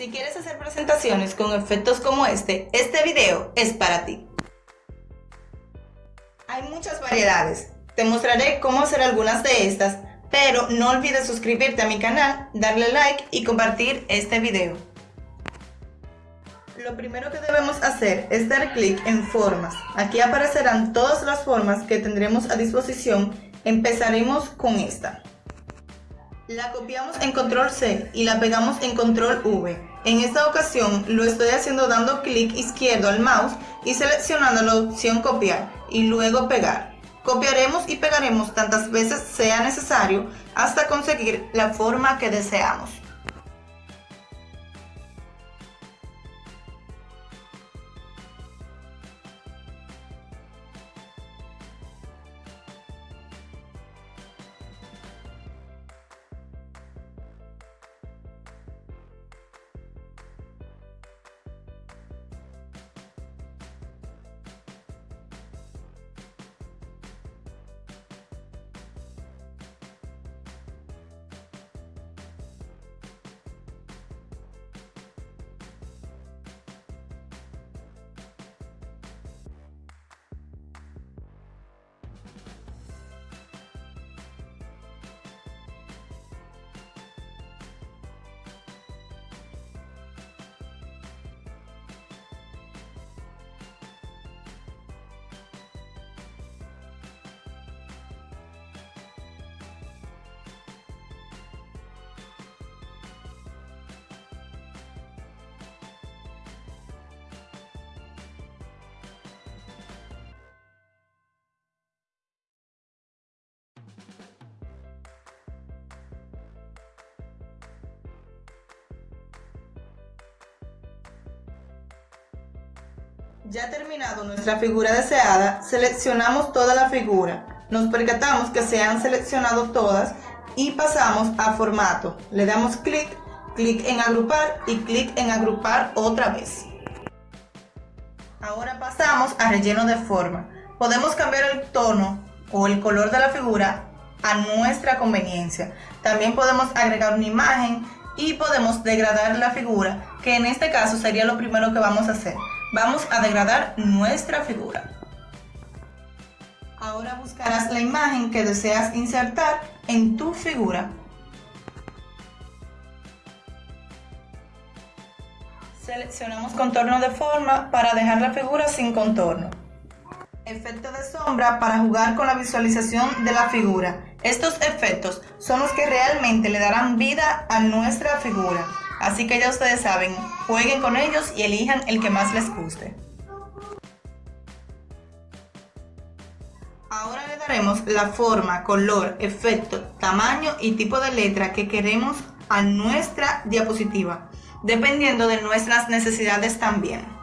Si quieres hacer presentaciones con efectos como este, este video es para ti. Hay muchas variedades. Te mostraré cómo hacer algunas de estas, pero no olvides suscribirte a mi canal, darle like y compartir este video. Lo primero que debemos hacer es dar clic en formas. Aquí aparecerán todas las formas que tendremos a disposición. Empezaremos con esta. La copiamos en control C y la pegamos en control V. En esta ocasión lo estoy haciendo dando clic izquierdo al mouse y seleccionando la opción copiar y luego pegar. Copiaremos y pegaremos tantas veces sea necesario hasta conseguir la forma que deseamos. Ya terminado nuestra figura deseada, seleccionamos toda la figura. Nos percatamos que se han seleccionado todas y pasamos a formato. Le damos clic, clic en agrupar y clic en agrupar otra vez. Ahora pasamos a relleno de forma. Podemos cambiar el tono o el color de la figura a nuestra conveniencia. También podemos agregar una imagen y podemos degradar la figura, que en este caso sería lo primero que vamos a hacer vamos a degradar nuestra figura. Ahora buscarás la imagen que deseas insertar en tu figura. Seleccionamos contorno de forma para dejar la figura sin contorno. Efecto de sombra para jugar con la visualización de la figura. Estos efectos son los que realmente le darán vida a nuestra figura. Así que ya ustedes saben, jueguen con ellos y elijan el que más les guste. Ahora le daremos la forma, color, efecto, tamaño y tipo de letra que queremos a nuestra diapositiva, dependiendo de nuestras necesidades también.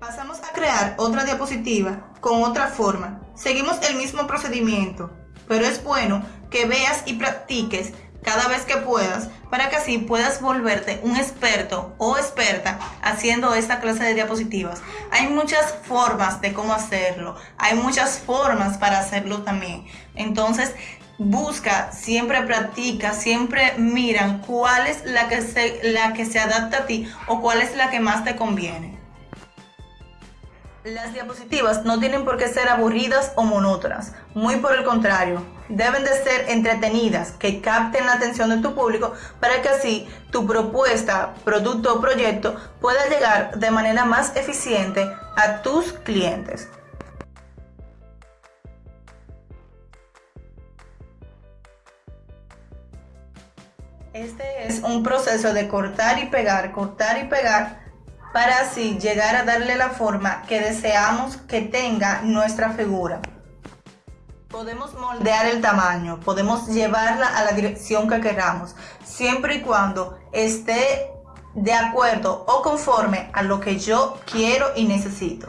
Pasamos a crear otra diapositiva con otra forma. Seguimos el mismo procedimiento, pero es bueno que veas y practiques cada vez que puedas para que así puedas volverte un experto o experta haciendo esta clase de diapositivas. Hay muchas formas de cómo hacerlo, hay muchas formas para hacerlo también. Entonces, busca, siempre practica, siempre miran cuál es la que se, la que se adapta a ti o cuál es la que más te conviene. Las diapositivas no tienen por qué ser aburridas o monótonas, muy por el contrario, deben de ser entretenidas, que capten la atención de tu público para que así tu propuesta, producto o proyecto pueda llegar de manera más eficiente a tus clientes. Este es un proceso de cortar y pegar, cortar y pegar para así llegar a darle la forma que deseamos que tenga nuestra figura. Podemos moldear el tamaño, podemos llevarla a la dirección que queramos, siempre y cuando esté de acuerdo o conforme a lo que yo quiero y necesito.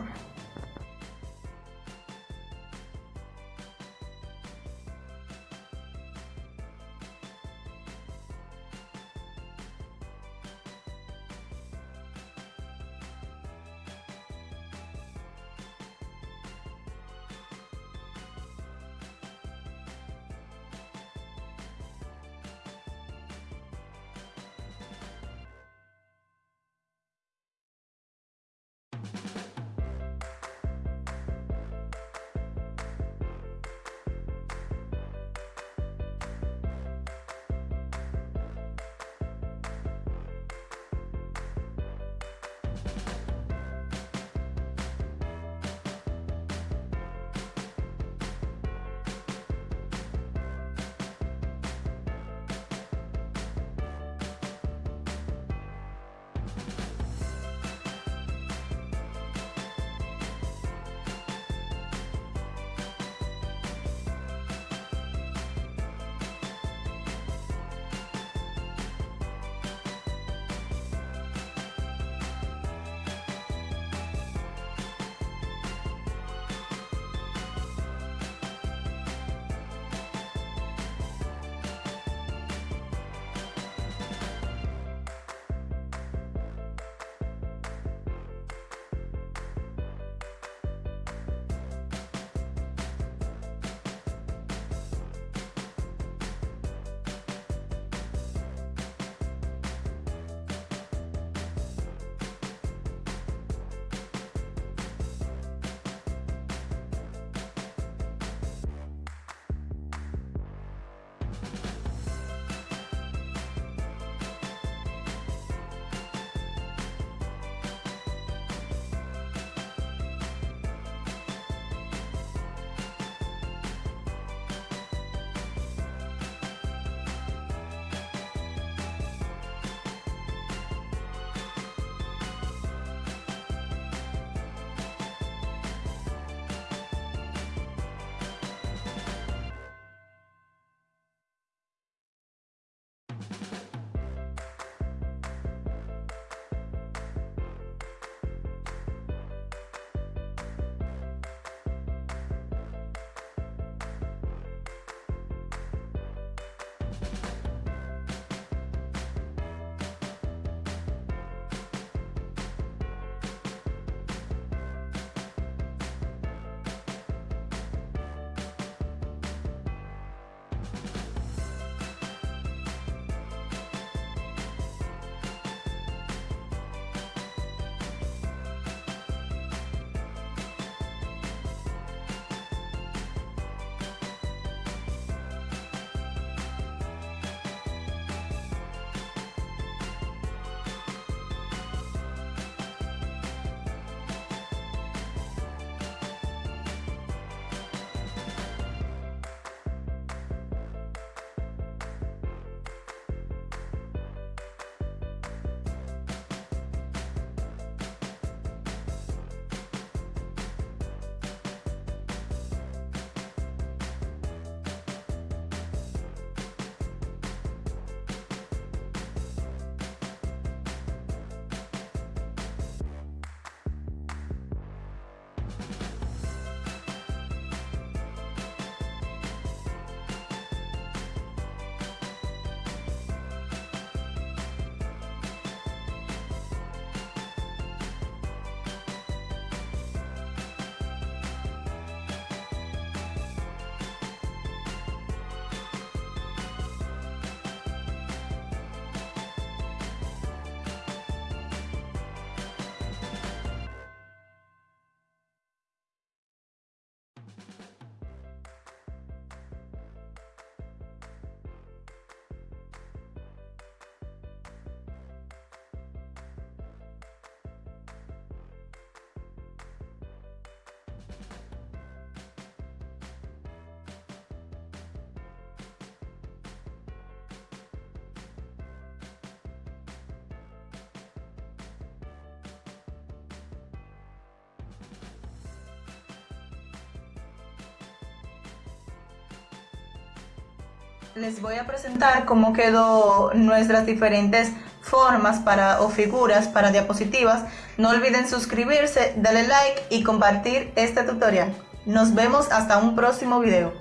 Les voy a presentar cómo quedó nuestras diferentes formas para o figuras para diapositivas. No olviden suscribirse, darle like y compartir este tutorial. Nos vemos hasta un próximo video.